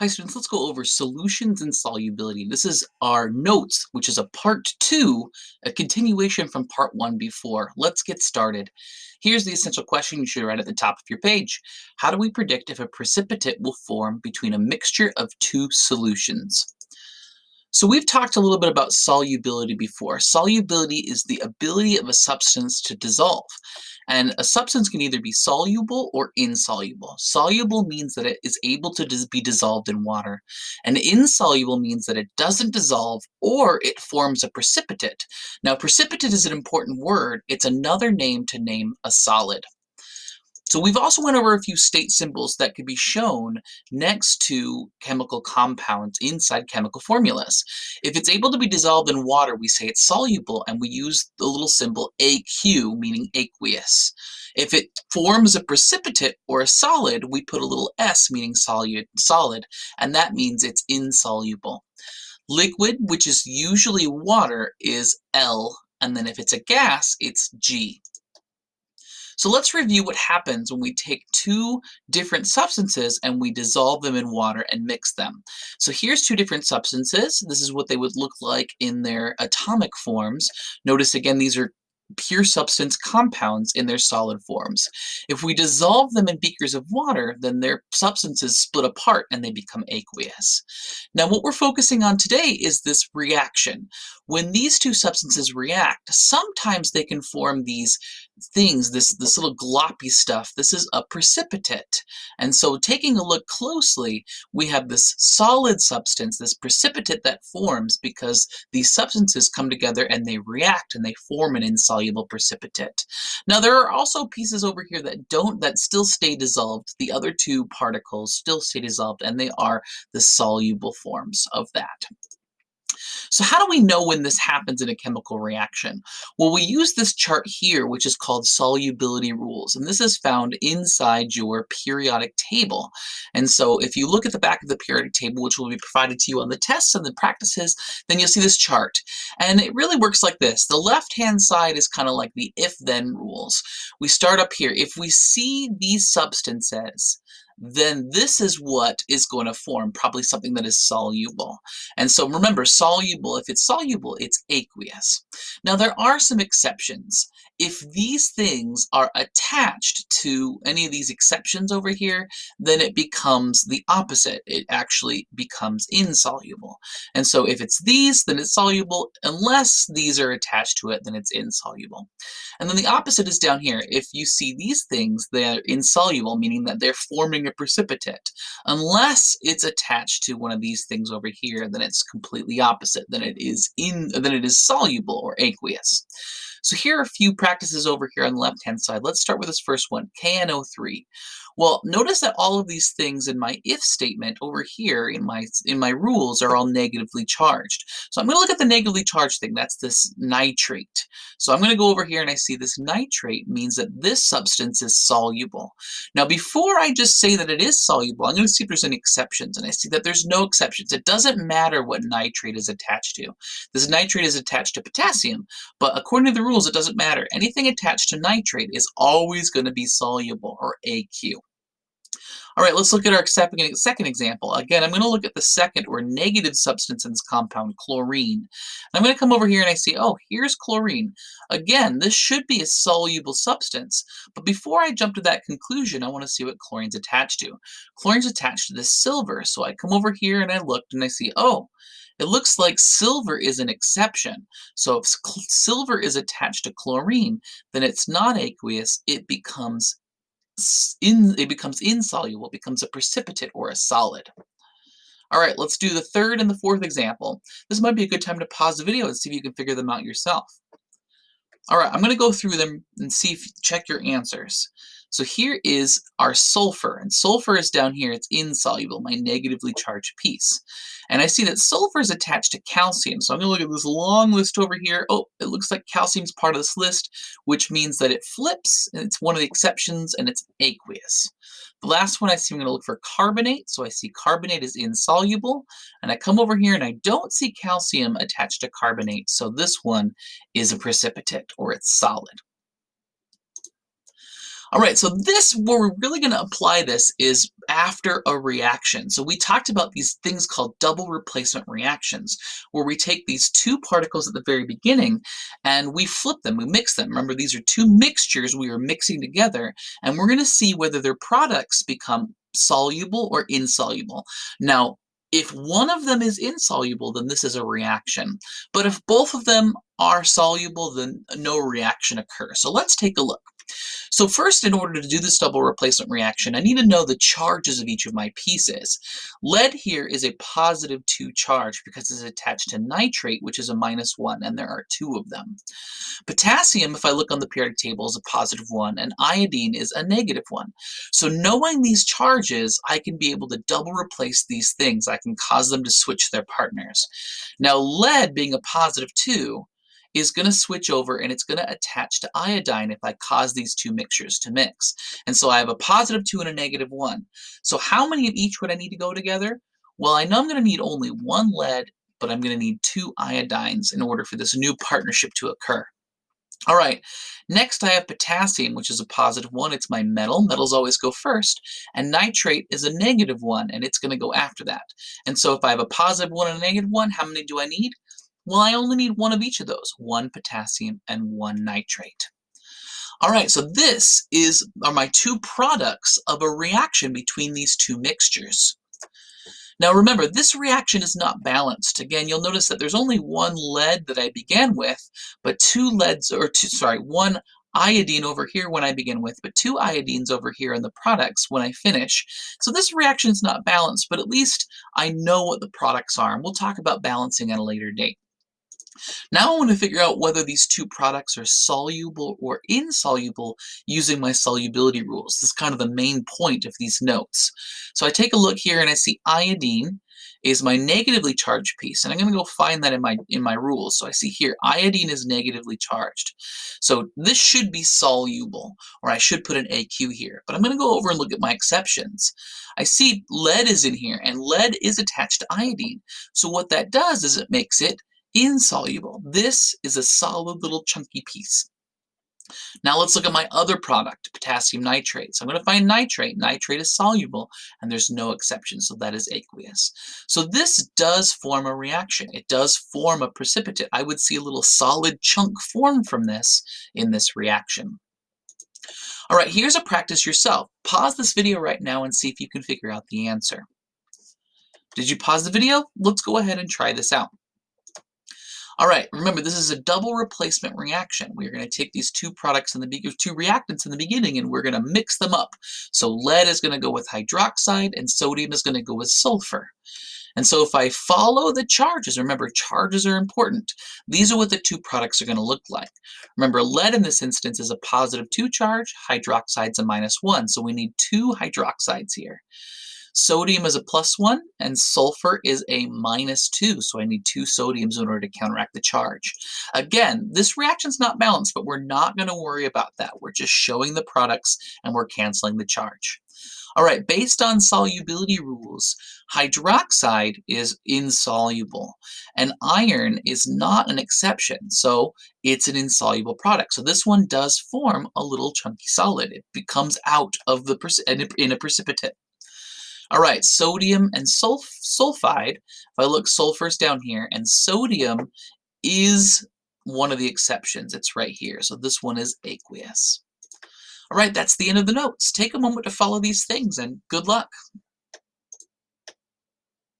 Hi students, let's go over solutions and solubility. This is our notes, which is a part two, a continuation from part one before. Let's get started. Here's the essential question you should write at the top of your page. How do we predict if a precipitate will form between a mixture of two solutions? So we've talked a little bit about solubility before. Solubility is the ability of a substance to dissolve. And a substance can either be soluble or insoluble. Soluble means that it is able to be dissolved in water. And insoluble means that it doesn't dissolve or it forms a precipitate. Now precipitate is an important word. It's another name to name a solid. So we've also went over a few state symbols that could be shown next to chemical compounds inside chemical formulas. If it's able to be dissolved in water, we say it's soluble, and we use the little symbol AQ, meaning aqueous. If it forms a precipitate or a solid, we put a little S, meaning solid, solid, and that means it's insoluble. Liquid, which is usually water, is L, and then if it's a gas, it's G. So let's review what happens when we take two different substances and we dissolve them in water and mix them. So here's two different substances. This is what they would look like in their atomic forms. Notice again, these are pure substance compounds in their solid forms. If we dissolve them in beakers of water, then their substances split apart and they become aqueous. Now what we're focusing on today is this reaction. When these two substances react, sometimes they can form these things, this, this little gloppy stuff. This is a precipitate. And so taking a look closely, we have this solid substance, this precipitate that forms because these substances come together and they react and they form an insoluble precipitate. Now there are also pieces over here that don't, that still stay dissolved. The other two particles still stay dissolved and they are the soluble forms of that. So how do we know when this happens in a chemical reaction? Well, we use this chart here, which is called solubility rules, and this is found inside your periodic table. And so if you look at the back of the periodic table, which will be provided to you on the tests and the practices, then you'll see this chart. And it really works like this. The left-hand side is kind of like the if-then rules. We start up here. If we see these substances then this is what is going to form, probably something that is soluble. And so remember, soluble, if it's soluble, it's aqueous. Now there are some exceptions. If these things are attached to any of these exceptions over here, then it becomes the opposite. It actually becomes insoluble. And so if it's these, then it's soluble. Unless these are attached to it, then it's insoluble. And then the opposite is down here. If you see these things, they're insoluble, meaning that they're forming a precipitate. Unless it's attached to one of these things over here, then it's completely opposite. Then it is in then it is soluble or aqueous. So here are a few practices over here on the left-hand side. Let's start with this first one, KNO3. Well, notice that all of these things in my if statement over here in my in my rules are all negatively charged. So I'm going to look at the negatively charged thing. That's this nitrate. So I'm going to go over here and I see this nitrate means that this substance is soluble. Now, before I just say that it is soluble, I'm going to see if there's any exceptions. And I see that there's no exceptions. It doesn't matter what nitrate is attached to. This nitrate is attached to potassium, but according to the rules, it doesn't matter. Anything attached to nitrate is always going to be soluble, or AQ. All right, let's look at our second example. Again, I'm going to look at the second or negative substance in this compound, chlorine. I'm going to come over here and I see, oh, here's chlorine. Again, this should be a soluble substance, but before I jump to that conclusion, I want to see what chlorine's attached to. Chlorine's attached to the silver, so I come over here and I looked and I see, oh, it looks like silver is an exception. So if silver is attached to chlorine, then it's not aqueous, it becomes in, it becomes insoluble, it becomes a precipitate or a solid. All right, let's do the third and the fourth example. This might be a good time to pause the video and see if you can figure them out yourself. All right, I'm going to go through them and see if check your answers. So here is our sulfur, and sulfur is down here, it's insoluble, my negatively charged piece. And I see that sulfur is attached to calcium, so I'm going to look at this long list over here. Oh, it looks like calcium's part of this list, which means that it flips, and it's one of the exceptions, and it's aqueous. The last one I see, I'm going to look for carbonate, so I see carbonate is insoluble, and I come over here and I don't see calcium attached to carbonate, so this one is a precipitate, or it's solid. All right, so this, where we're really going to apply this is after a reaction. So we talked about these things called double replacement reactions, where we take these two particles at the very beginning and we flip them, we mix them. Remember, these are two mixtures we are mixing together, and we're going to see whether their products become soluble or insoluble. Now, if one of them is insoluble, then this is a reaction. But if both of them are soluble, then no reaction occurs. So let's take a look. So first, in order to do this double replacement reaction, I need to know the charges of each of my pieces. Lead here is a positive 2 charge because it's attached to nitrate, which is a minus 1, and there are two of them. Potassium, if I look on the periodic table, is a positive 1, and iodine is a negative 1. So knowing these charges, I can be able to double replace these things. I can cause them to switch their partners. Now lead being a positive 2, is going to switch over and it's going to attach to iodine if I cause these two mixtures to mix. And so I have a positive 2 and a negative 1. So how many of each would I need to go together? Well, I know I'm going to need only one lead, but I'm going to need two iodines in order for this new partnership to occur. All right, next I have potassium, which is a positive one. It's my metal. Metals always go first. And nitrate is a negative one, and it's going to go after that. And so if I have a positive one and a negative one, how many do I need? Well, I only need one of each of those, one potassium and one nitrate. All right, so this is are my two products of a reaction between these two mixtures. Now remember, this reaction is not balanced. Again, you'll notice that there's only one lead that I began with, but two leads, or two, sorry, one iodine over here when I begin with, but two iodines over here in the products when I finish. So this reaction is not balanced, but at least I know what the products are, and we'll talk about balancing at a later date. Now I want to figure out whether these two products are soluble or insoluble using my solubility rules. This is kind of the main point of these notes. So I take a look here and I see iodine is my negatively charged piece. And I'm going to go find that in my, in my rules. So I see here, iodine is negatively charged. So this should be soluble, or I should put an AQ here. But I'm going to go over and look at my exceptions. I see lead is in here, and lead is attached to iodine. So what that does is it makes it insoluble. This is a solid little chunky piece. Now let's look at my other product, potassium nitrate. So I'm going to find nitrate. Nitrate is soluble, and there's no exception, so that is aqueous. So this does form a reaction. It does form a precipitate. I would see a little solid chunk form from this in this reaction. All right, here's a practice yourself. Pause this video right now and see if you can figure out the answer. Did you pause the video? Let's go ahead and try this out. All right, remember this is a double replacement reaction. We're going to take these two products in the two reactants in the beginning and we're going to mix them up. So lead is going to go with hydroxide and sodium is going to go with sulfur. And so if I follow the charges, remember charges are important. These are what the two products are going to look like. Remember lead in this instance is a positive 2 charge, hydroxide's a minus 1, so we need two hydroxides here. Sodium is a plus 1, and sulfur is a minus 2, so I need two sodiums in order to counteract the charge. Again, this reaction's not balanced, but we're not going to worry about that. We're just showing the products, and we're canceling the charge. All right, based on solubility rules, hydroxide is insoluble, and iron is not an exception, so it's an insoluble product. So this one does form a little chunky solid. It becomes out of the in a precipitate. All right, sodium and sulf sulfide, if I look sulfur's down here, and sodium is one of the exceptions. It's right here. So this one is aqueous. All right, that's the end of the notes. Take a moment to follow these things and good luck.